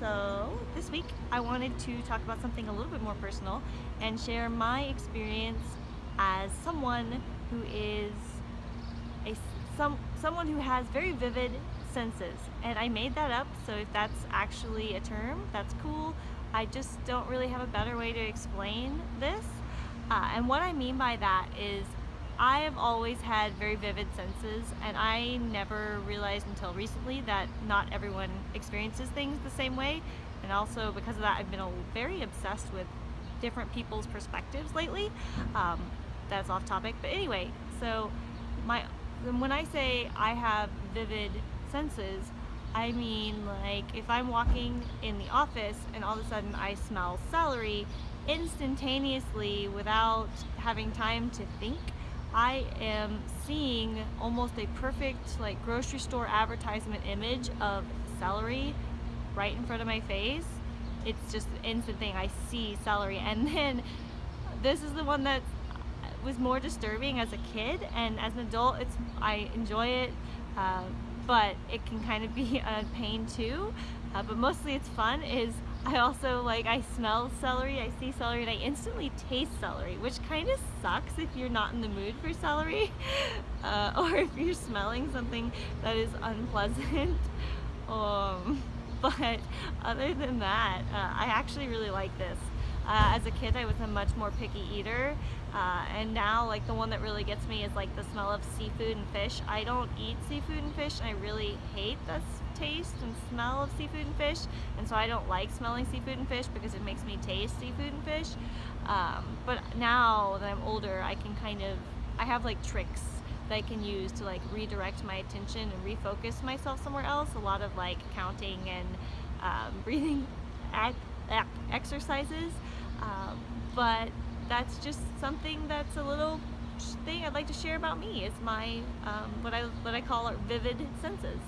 So this week I wanted to talk about something a little bit more personal and share my experience as someone who is a some someone who has very vivid senses. And I made that up so if that's actually a term that's cool. I just don't really have a better way to explain this. Uh, and what I mean by that is I have always had very vivid senses and I never realized until recently that not everyone experiences things the same way and also because of that I've been very obsessed with different people's perspectives lately. Um, that's off topic but anyway so my when I say I have vivid senses I mean like if I'm walking in the office and all of a sudden I smell celery instantaneously without having time to think I am seeing almost a perfect like grocery store advertisement image of celery right in front of my face. It's just an instant thing. I see celery and then this is the one that was more disturbing as a kid and as an adult it's I enjoy it uh, but it can kind of be a pain too uh, but mostly it's fun is I also like I smell celery I see celery and I instantly taste celery which kind of sucks if you're not in the mood for celery uh, or if you're smelling something that is unpleasant. Um, but other than that uh, I actually really like this uh, as a kid I was a much more picky eater uh, and now like the one that really gets me is like the smell of seafood and fish. I don't eat seafood and fish and I really hate the taste and smell of seafood and fish and so I don't like smelling seafood and fish because it makes me taste seafood and fish. Um, but now that I'm older I can kind of, I have like tricks that I can use to like redirect my attention and refocus myself somewhere else. A lot of like counting and um, breathing exercises um, but that's just something that's a little thing I'd like to share about me. It's my, um, what, I, what I call vivid senses.